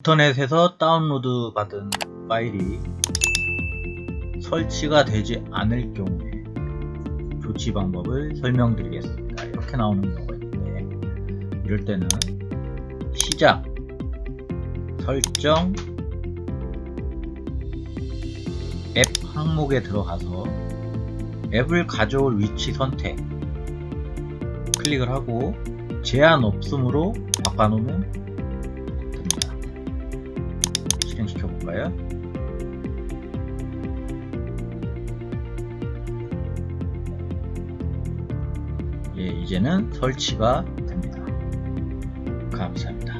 인터넷에서 다운로드 받은 파일이 설치가 되지 않을 경우에 조치 방법을 설명드리겠습니다. 이렇게 나오는 경우가 있는데 이럴 때는 시작 설정 앱 항목에 들어가서 앱을 가져올 위치 선택 클릭을 하고 제한 없음으로 바꿔놓으면 거예요? 예, 이제는 설치가 됩니다. 감사합니다.